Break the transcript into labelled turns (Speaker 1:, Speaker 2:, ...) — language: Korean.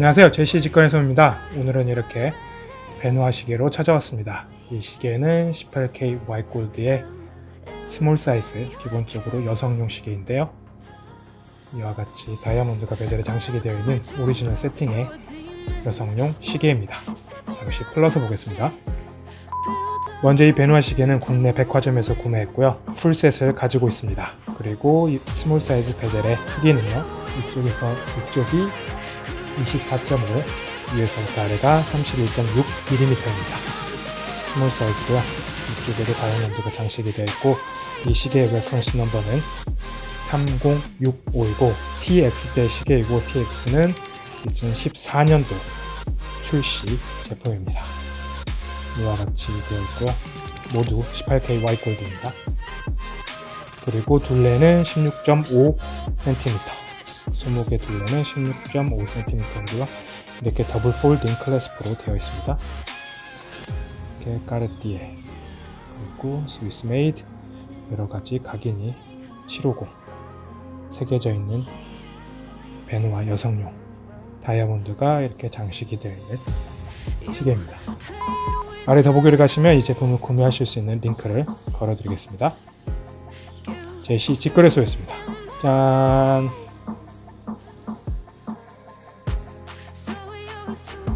Speaker 1: 안녕하세요. 제시 직관에서입니다. 오늘은 이렇게 베누아 시계로 찾아왔습니다. 이 시계는 18K Y골드의 small 사이즈 기본적으로 여성용 시계인데요. 이와 같이 다이아몬드가 bezel에 장식이 되어 있는 오리지널 세팅의 여성용 시계입니다. 잠시 풀러서 보겠습니다. 먼저 이 베누아 시계는 국내 백화점에서 구매했고요. full set을 가지고 있습니다. 그리고 이 small 사이즈 bezel의 크기는요. 이쪽에서 이쪽이 24.5 위에서부터 아래가 31.6mm입니다. small 사이즈고요. 이쪽에도 다이아몬드가 장식이 되어 있고 이 시계의 reference number는 30655이고 TX대 시계이고 TX는 2014년도 출시 제품입니다. 이와 같이 되어 있고요. 모두 18K Y 골드입니다. 그리고 둘레는 16.5cm 20개 둘레는 16.5cm이고요 이렇게 double folding clasp로 되어 있습니다. 이렇게 까르띠에 그리고 Swiss made 여러가지 각인이 750 새겨져 있는 베누아 여성용 다이아몬드가 이렇게 장식이 되어 있는 시계입니다. 아래 더보기를 가시면 이 제품을 구매하실 수 있는 링크를 걸어드리겠습니다. 제시 직거래소였습니다. 짠 goes to